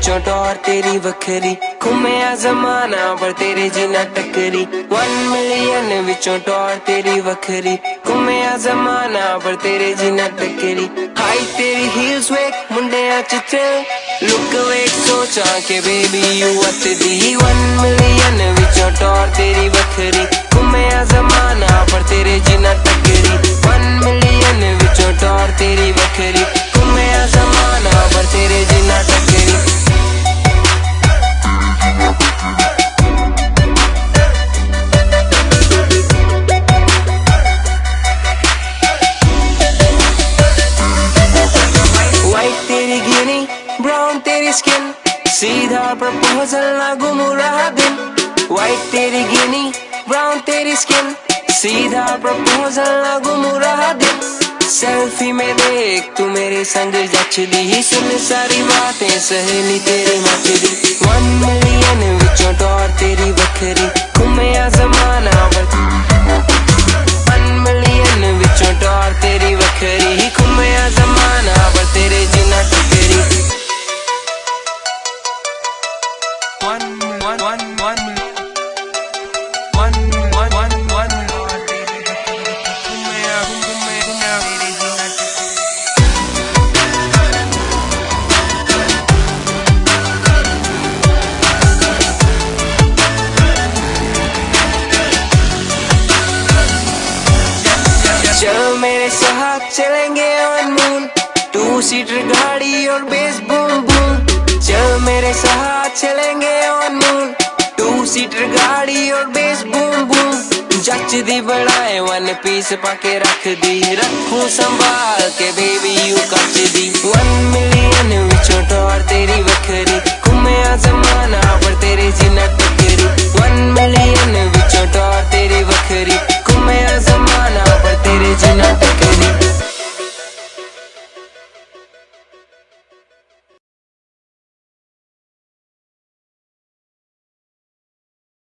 Tor तेरी वखरी घूमया जमाना पर तेरे जीना टकरी वन मिलियन विचों टॉर तेरी वखरी घूमया जमाना पर तेरे जीना टकरी हाई तेरी हील्स वेक मुंडे च लुक वेक सोचा के बेबी यू अत दी वन मिलियन विचों टॉर तेरी स्किन सीधा प्रपोजल ना गुम रहा दिन। व्हाइट तेरी गिनी ब्राउन तेरी स्किन सीधा प्रपोजल ना गुम रहा दिन। सेल्फी में देख, तू मेरे संग दी सुन सारी बातें, सहेली तेरी मच दी वन मिलियन चल मेरे साथ चलेंगे ऑन टू सीटर गाड़ी और बेस बूम बूम चल मेरे साथ चलेंगे सीटर गाड़ी और बेस, बूम बूम। जच दी बनाए वन पीस पाके रख दी। रखू संभाल के बेबी यू कच दी। वन मिलियन विचों टॉर तेरी पर